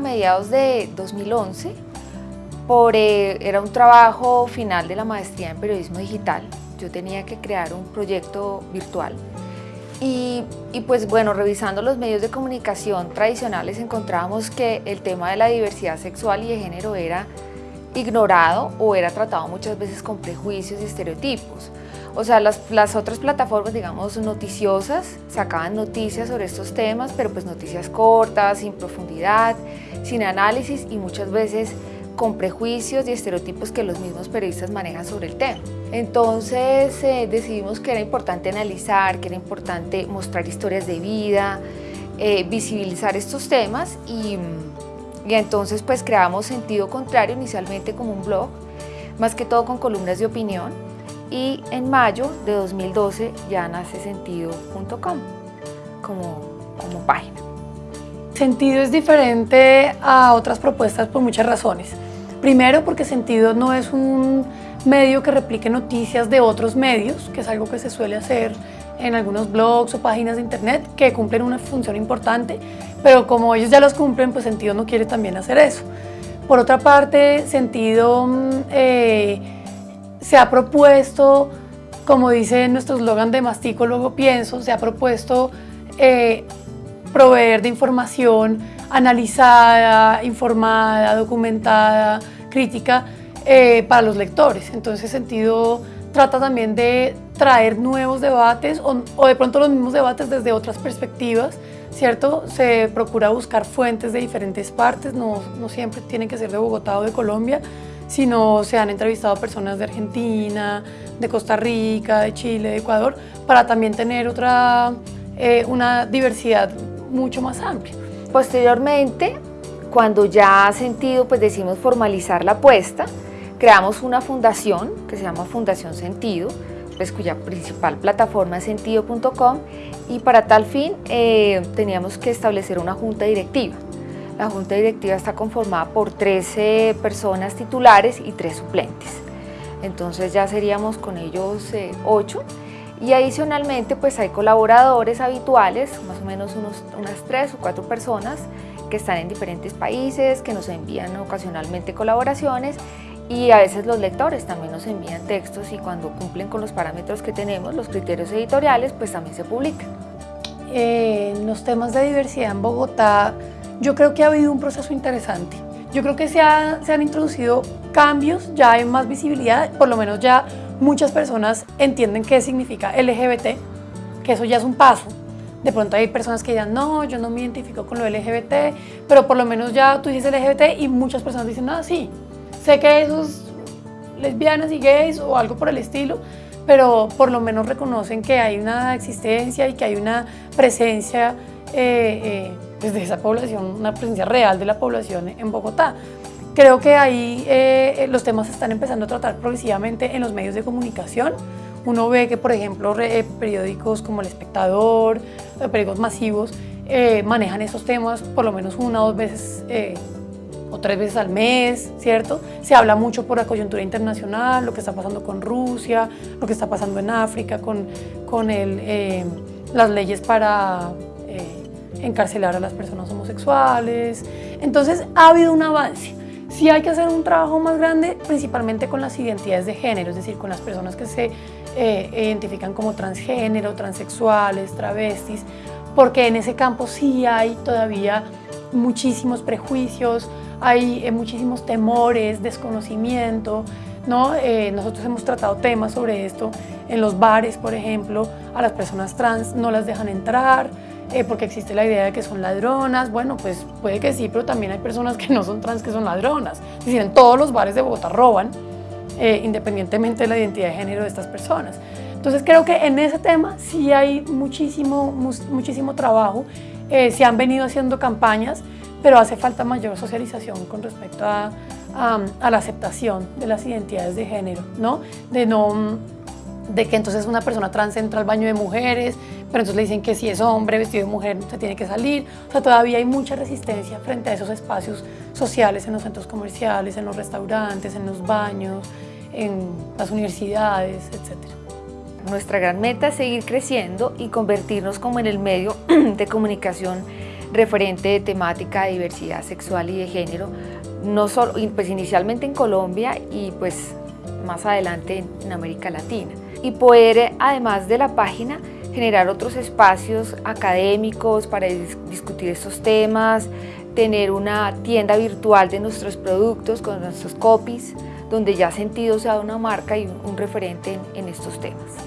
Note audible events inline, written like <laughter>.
mediados de 2011, por, eh, era un trabajo final de la maestría en periodismo digital. Yo tenía que crear un proyecto virtual y, y, pues bueno, revisando los medios de comunicación tradicionales encontrábamos que el tema de la diversidad sexual y de género era ignorado o era tratado muchas veces con prejuicios y estereotipos. O sea, las, las, otras plataformas, digamos, noticiosas, sacaban noticias sobre estos temas, pero pues noticias cortas, sin profundidad, sin análisis y muchas veces con prejuicios y estereotipos que los mismos periodistas manejan sobre el tema. Entonces eh, decidimos que era importante analizar, que era importante mostrar historias de vida, eh, visibilizar estos temas y, y entonces pues creamos Sentido Contrario inicialmente como un blog, más que todo con columnas de opinión y en mayo de 2012 ya nace sentido.com como, como página. Sentido es diferente a otras propuestas por muchas razones. Primero porque Sentido no es un medio que replique noticias de otros medios, que es algo que se suele hacer en algunos blogs o páginas de internet que cumplen una función importante, pero como ellos ya los cumplen, pues Sentido no quiere también hacer eso. Por otra parte, Sentido mm, eh, se ha propuesto, como dice nuestro eslogan de mastico, luego pienso, se ha propuesto eh, proveer de información analizada, informada, documentada, crítica eh, para los lectores. Entonces, sentido trata también de traer nuevos debates o, o, de pronto los mismos debates desde otras perspectivas, ¿cierto? Se procura buscar fuentes de diferentes partes, no, no siempre tienen que ser de Bogotá o de Colombia, sino se han entrevistado personas de Argentina, de Costa Rica, de Chile, de Ecuador, para también tener otra, eh, una diversidad mucho más amplia. Posteriormente, cuando ya ha sentido, pues decimos formalizar la apuesta, creamos una fundación que se llama Fundación Sentido, pues cuya principal plataforma es sentido.com y para tal fin eh, teníamos que establecer una junta directiva. La junta directiva está conformada por 13 personas titulares y 3 suplentes. Entonces ya seríamos con ellos 8 eh, y adicionalmente pues hay colaboradores habituales, más o menos unas 3 o 4 personas que están en diferentes países, que nos envían ocasionalmente colaboraciones y a veces los lectores también nos envían textos y cuando cumplen con los parámetros que tenemos, los criterios editoriales, pues también se publican. Eh, los temas de diversidad en Bogotá yo creo que ha habido un proceso interesante. Yo creo que se, se han introducido cambios, ya hay más visibilidad, por lo menos ya muchas personas entienden qué significa LGBT, que eso ya es un paso. De pronto hay personas que dirán, no, yo no me identifico con lo LGBT, pero por lo menos ya tú dices LGBT y muchas personas dicen, ah, sí, sé que esos lesbianas y gays o algo por el estilo, pero por lo menos reconocen que hay una existencia y que hay una presencia eh, eh, desde esa población, una presencia real de la población en Bogotá. Creo que ahí eh, los temas se están empezando a tratar progresivamente en los medios de comunicación. Uno ve que, por ejemplo, periódicos como El Espectador, periódicos masivos, manejan esos temas por lo menos una o dos veces o tres veces al mes, ¿cierto? Se habla mucho por la coyuntura internacional, lo que está pasando con Rusia, lo que está pasando en África, con, con el, las leyes para encarcelar a las personas homosexuales. Entonces ha habido un avance. Sí hay que hacer un trabajo más grande, principalmente con las identidades de género, es decir, con las personas que se eh, identifican como transgénero, transexuales, travestis, porque en ese campo sí hay todavía muchísimos prejuicios, hay eh, muchísimos temores, desconocimiento, ¿no? Eh, nosotros hemos tratado temas sobre esto en los bares, por ejemplo, a las personas trans no las dejan entrar, eh, porque existe la idea de que son ladronas. Bueno, pues puede que sí, pero también hay personas que no son trans que son ladronas. Es decir, en todos los bares de Bogotá roban, eh, independientemente de la identidad de género de estas personas. Entonces creo que en ese tema sí hay muchísimo, muchísimo trabajo. Eh, se han venido haciendo campañas, pero hace falta mayor socialización con respecto a, a, a la aceptación de las identidades de género, ¿no? De no de que entonces una persona trans entra al baño de mujeres, pero entonces le dicen que si es hombre vestido de mujer se tiene que salir. O sea, todavía hay mucha resistencia frente a esos espacios sociales en los centros comerciales, en los restaurantes, en los baños, en las universidades, etc. Nuestra gran meta es seguir creciendo y convertirnos como en el medio <clears throat> de comunicación referente de temática de diversidad sexual y de género, no solo, pues inicialmente en Colombia y pues más adelante en América Latina. Y poder, además de la página, generar otros espacios académicos para discutir estos temas, tener una tienda virtual de nuestros productos con nuestros copies, donde ya Sentido sea una marca y un referente en, en estos temas.